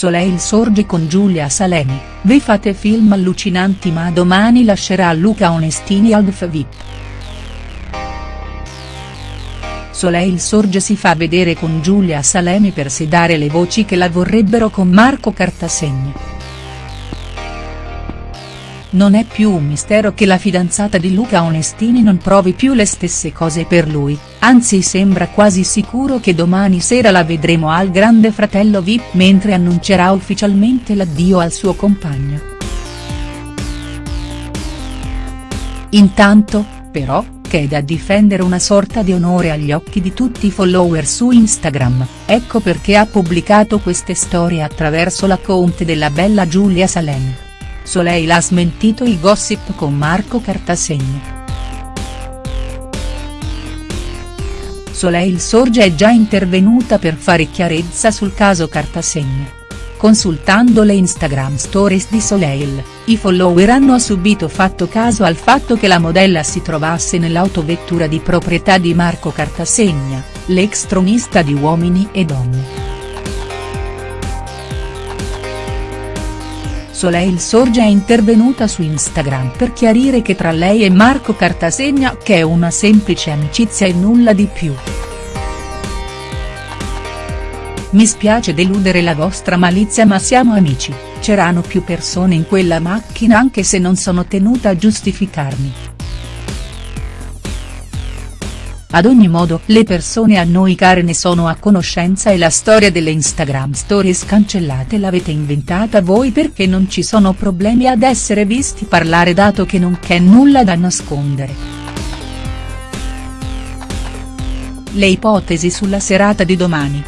Soleil sorge con Giulia Salemi, vi fate film allucinanti ma domani lascerà Luca Onestini al VIP. Soleil Sorge si fa vedere con Giulia Salemi per sedare le voci che la vorrebbero con Marco Cartasegna. Non è più un mistero che la fidanzata di Luca Onestini non provi più le stesse cose per lui, anzi sembra quasi sicuro che domani sera la vedremo al Grande Fratello Vip mentre annuncerà ufficialmente l'addio al suo compagno. Intanto, però, che è da difendere una sorta di onore agli occhi di tutti i follower su Instagram, ecco perché ha pubblicato queste storie attraverso l'account della bella Giulia Salemi. Soleil ha smentito i gossip con Marco Cartasegna. Soleil Sorge è già intervenuta per fare chiarezza sul caso Cartasegna. Consultando le Instagram stories di Soleil, i follower hanno subito fatto caso al fatto che la modella si trovasse nell'autovettura di proprietà di Marco Cartasegna, l'ex tronista di Uomini e Donne. Soleil Sorge è intervenuta su Instagram per chiarire che tra lei e Marco Cartasegna che è una semplice amicizia e nulla di più. Mi spiace deludere la vostra malizia ma siamo amici, c'erano più persone in quella macchina anche se non sono tenuta a giustificarmi. Ad ogni modo le persone a noi care ne sono a conoscenza e la storia delle Instagram stories cancellate l'avete inventata voi perché non ci sono problemi ad essere visti parlare dato che non c'è nulla da nascondere. Le ipotesi sulla serata di domani.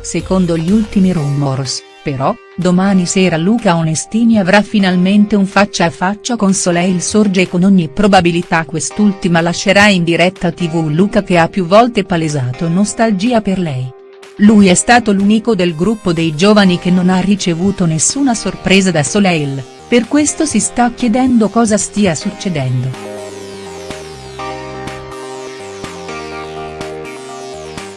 Secondo gli ultimi rumors però, domani sera Luca Onestini avrà finalmente un faccia a faccia con Soleil Sorge e con ogni probabilità quest'ultima lascerà in diretta tv Luca che ha più volte palesato nostalgia per lei. Lui è stato l'unico del gruppo dei giovani che non ha ricevuto nessuna sorpresa da Soleil, per questo si sta chiedendo cosa stia succedendo.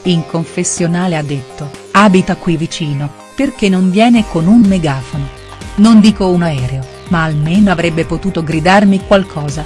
In confessionale ha detto, abita qui vicino, perché non viene con un megafono. Non dico un aereo, ma almeno avrebbe potuto gridarmi qualcosa.